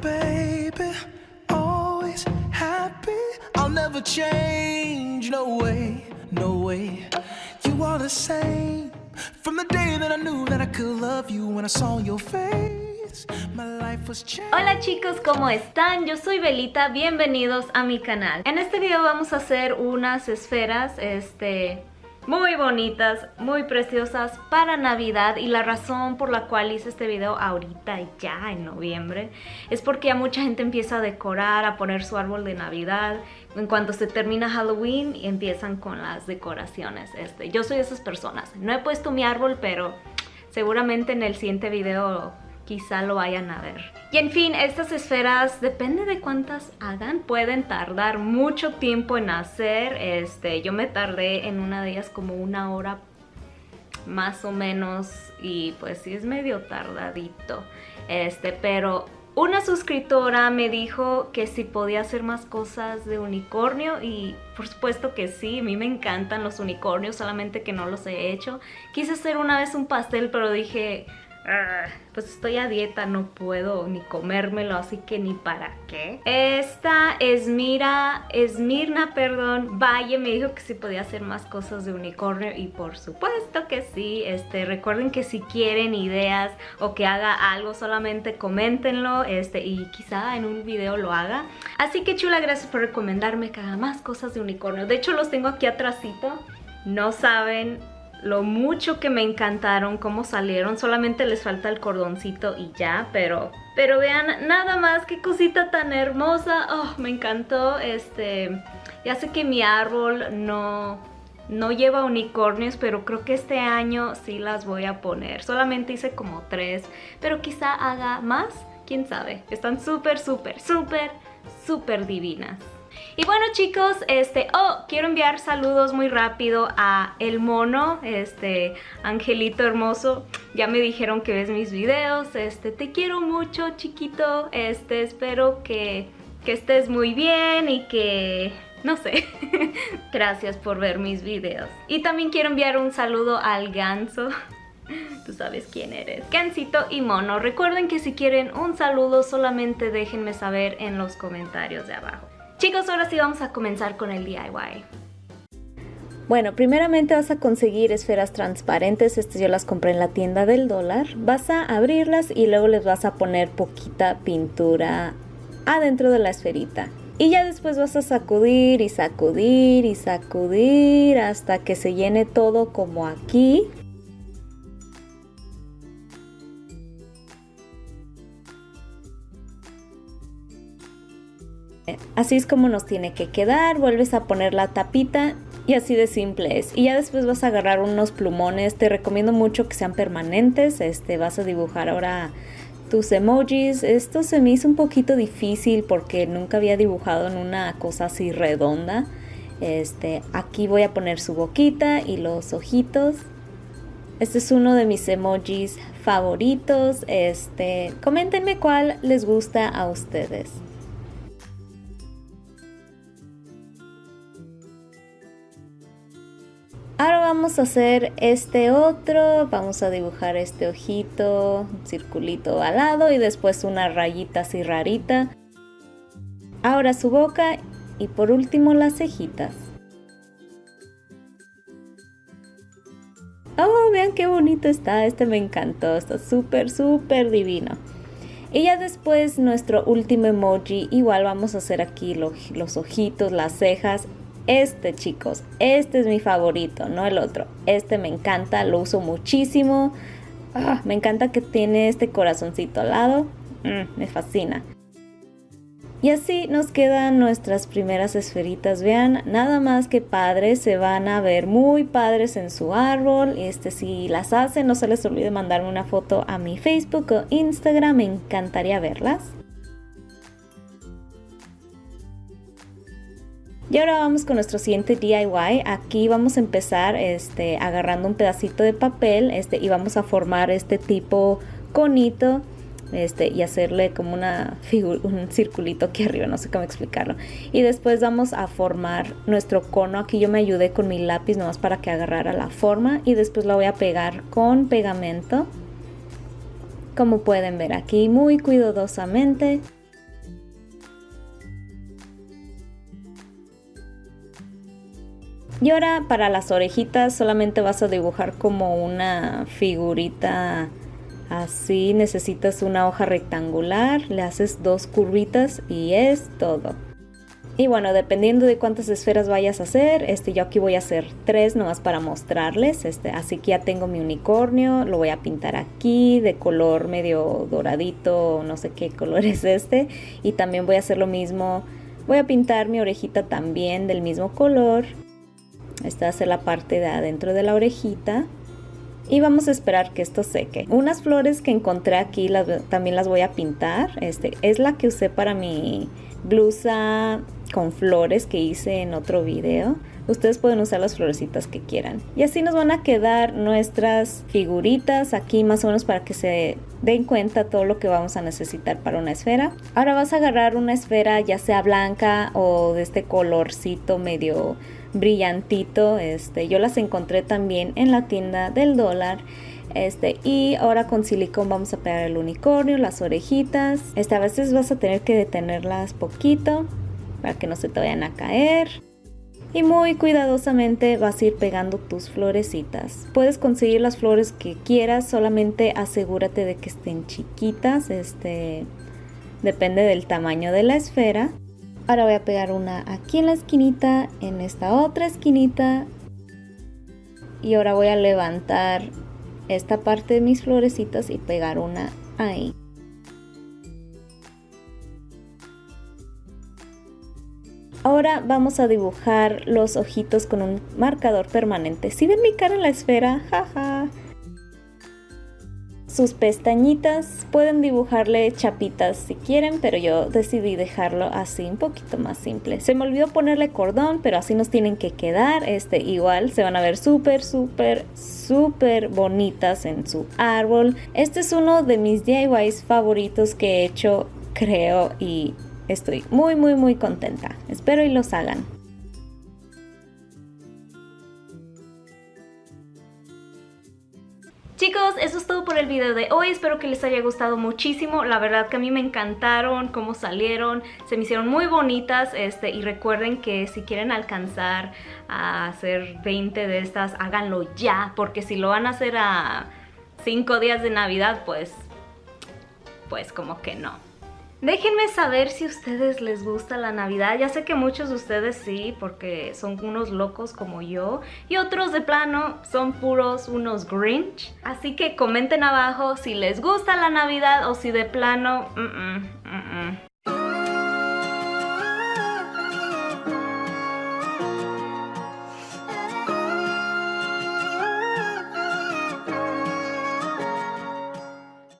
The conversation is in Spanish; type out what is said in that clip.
baby, always happy. I'll never change, no way, no way. You are the same from the day that I knew that I could love you when I saw your face. Hola chicos, ¿cómo están? Yo soy Belita, bienvenidos a mi canal. En este video vamos a hacer unas esferas, este, muy bonitas, muy preciosas para Navidad y la razón por la cual hice este video ahorita ya en noviembre es porque ya mucha gente empieza a decorar, a poner su árbol de Navidad en cuanto se termina Halloween y empiezan con las decoraciones. Este, yo soy de esas personas, no he puesto mi árbol pero seguramente en el siguiente video quizá lo vayan a ver. Y en fin, estas esferas, depende de cuántas hagan, pueden tardar mucho tiempo en hacer. Este, yo me tardé en una de ellas como una hora más o menos y pues sí es medio tardadito. Este, pero una suscriptora me dijo que si podía hacer más cosas de unicornio y por supuesto que sí, a mí me encantan los unicornios, solamente que no los he hecho. Quise hacer una vez un pastel, pero dije, pues estoy a dieta, no puedo ni comérmelo, así que ni para qué. Esta Esmira, Esmirna, perdón, Valle me dijo que si podía hacer más cosas de unicornio y por supuesto que sí. Este, recuerden que si quieren ideas o que haga algo, solamente coméntenlo este, y quizá en un video lo haga. Así que chula, gracias por recomendarme que haga más cosas de unicornio. De hecho los tengo aquí atrásito. No saben lo mucho que me encantaron, cómo salieron. Solamente les falta el cordoncito y ya, pero... Pero vean, nada más, qué cosita tan hermosa. Oh, me encantó. Este, ya sé que mi árbol no, no lleva unicornios, pero creo que este año sí las voy a poner. Solamente hice como tres, pero quizá haga más. ¿Quién sabe? Están súper, súper, súper, súper divinas. Y bueno chicos, este, oh, quiero enviar saludos muy rápido a El Mono, este, Angelito hermoso. Ya me dijeron que ves mis videos, este, te quiero mucho chiquito, este, espero que, que estés muy bien y que no sé. Gracias por ver mis videos. Y también quiero enviar un saludo al ganso. Tú sabes quién eres. Gansito y Mono. Recuerden que si quieren un saludo solamente déjenme saber en los comentarios de abajo. Chicos, ahora sí vamos a comenzar con el DIY. Bueno, primeramente vas a conseguir esferas transparentes, estas yo las compré en la tienda del dólar. Vas a abrirlas y luego les vas a poner poquita pintura adentro de la esferita. Y ya después vas a sacudir y sacudir y sacudir hasta que se llene todo como aquí. Así es como nos tiene que quedar, vuelves a poner la tapita y así de simple es. Y ya después vas a agarrar unos plumones, te recomiendo mucho que sean permanentes, este, vas a dibujar ahora tus emojis. Esto se me hizo un poquito difícil porque nunca había dibujado en una cosa así redonda. Este, aquí voy a poner su boquita y los ojitos. Este es uno de mis emojis favoritos. Este, coméntenme cuál les gusta a ustedes. Vamos a hacer este otro, vamos a dibujar este ojito, un circulito al lado y después una rayita así rarita. Ahora su boca y por último las cejitas. Oh, vean qué bonito está, este me encantó, está súper, súper divino. Y ya después nuestro último emoji, igual vamos a hacer aquí los, los ojitos, las cejas este chicos, este es mi favorito, no el otro. Este me encanta, lo uso muchísimo. Ah, me encanta que tiene este corazoncito al lado. Mm, me fascina. Y así nos quedan nuestras primeras esferitas. Vean, nada más que padres, se van a ver muy padres en su árbol. Este, si las hacen, no se les olvide mandarme una foto a mi Facebook o Instagram, me encantaría verlas. Y ahora vamos con nuestro siguiente DIY. Aquí vamos a empezar este, agarrando un pedacito de papel este, y vamos a formar este tipo conito este, y hacerle como una un circulito aquí arriba, no sé cómo explicarlo. Y después vamos a formar nuestro cono. Aquí yo me ayudé con mi lápiz nomás para que agarrara la forma y después la voy a pegar con pegamento. Como pueden ver aquí muy cuidadosamente. Y ahora para las orejitas solamente vas a dibujar como una figurita así. Necesitas una hoja rectangular, le haces dos curvitas y es todo. Y bueno, dependiendo de cuántas esferas vayas a hacer, este, yo aquí voy a hacer tres nomás para mostrarles. Este, así que ya tengo mi unicornio, lo voy a pintar aquí de color medio doradito, no sé qué color es este. Y también voy a hacer lo mismo, voy a pintar mi orejita también del mismo color. Esta ser la parte de adentro de la orejita. Y vamos a esperar que esto seque. Unas flores que encontré aquí también las voy a pintar. Este, es la que usé para mi blusa con flores que hice en otro video. Ustedes pueden usar las florecitas que quieran. Y así nos van a quedar nuestras figuritas aquí más o menos para que se den cuenta todo lo que vamos a necesitar para una esfera. Ahora vas a agarrar una esfera ya sea blanca o de este colorcito medio brillantito. Este, yo las encontré también en la tienda del dólar. Este, y ahora con silicón vamos a pegar el unicornio, las orejitas. Este, a veces vas a tener que detenerlas poquito para que no se te vayan a caer. Y muy cuidadosamente vas a ir pegando tus florecitas. Puedes conseguir las flores que quieras, solamente asegúrate de que estén chiquitas. Este depende del tamaño de la esfera. Ahora voy a pegar una aquí en la esquinita, en esta otra esquinita. Y ahora voy a levantar esta parte de mis florecitas y pegar una ahí. Ahora vamos a dibujar los ojitos con un marcador permanente. Si ven mi cara en la esfera, jaja. Sus pestañitas pueden dibujarle chapitas si quieren, pero yo decidí dejarlo así un poquito más simple. Se me olvidó ponerle cordón, pero así nos tienen que quedar. Este igual se van a ver súper, súper, súper bonitas en su árbol. Este es uno de mis DIYs favoritos que he hecho, creo, y Estoy muy muy muy contenta. Espero y los hagan. Chicos, eso es todo por el video de hoy, espero que les haya gustado muchísimo, la verdad que a mí me encantaron cómo salieron, se me hicieron muy bonitas este, y recuerden que si quieren alcanzar a hacer 20 de estas, háganlo ya, porque si lo van a hacer a 5 días de Navidad, pues, pues como que no. Déjenme saber si a ustedes les gusta la Navidad. Ya sé que muchos de ustedes sí, porque son unos locos como yo. Y otros de plano son puros unos Grinch. Así que comenten abajo si les gusta la Navidad o si de plano...